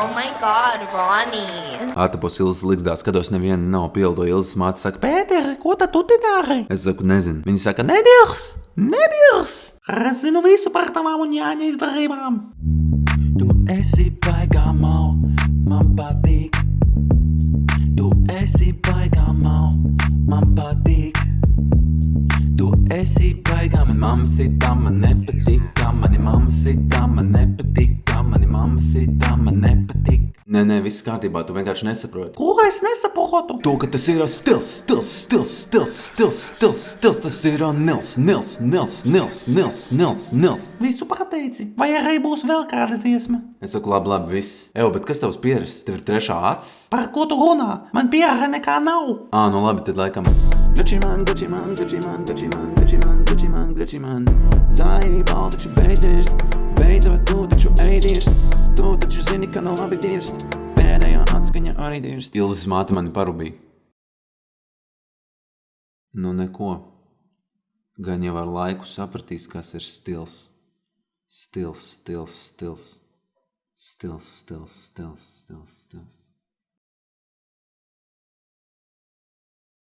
Oh my god, Ronnie! Ātapos Ilzas ligzdā skatos, neviena nav pildo. Ilzas māte saka, Pēter, ko tad tu te dari? Es saku, nezinu. Viņa saka, nedirs, nedirs. Es zinu visu par tavām un Jāņa izdarībām. Tu esi baigā mau, man patīk. Tu esi baigā mau, man patīk. Tu esi baigā, man mamma sitā, man nepatīk. Mani mamma sitā, man nepatīk. Mani mamma sitā. Nē, nē, viss kārtībā, tu vienkārši nesaproti. Ko es nesaprotu? To, ka tas ir stils, stils, stils, stils, stils, stils, stils, tas ir nils, nils, nils, nils, nils, nils, nils. Visu pateici. Vai arī būs vēl kāda dziesma? Es saku, labi, labi, viss. Evo, bet kas tavs pieres? Tev ir trešā acis? Par ko tu runā? Man pierē nekā nav. Ā, nu labi, tad laikam. Gucci man, Gucci man, Gucci man, Gucci man, Gucci man, Gucci man, Gucci man. Zaibal taču beidzies, beidzot tu taču ēdies. Ka nav labi dirst. Pēdējā atskaņa arī dirst. Ilzas māte mani parubīja. Nu neko. Gan jau ar laiku sapratīs, kas ir stils. Stils, stils, stils. Stils, stils, stils, stils, stils.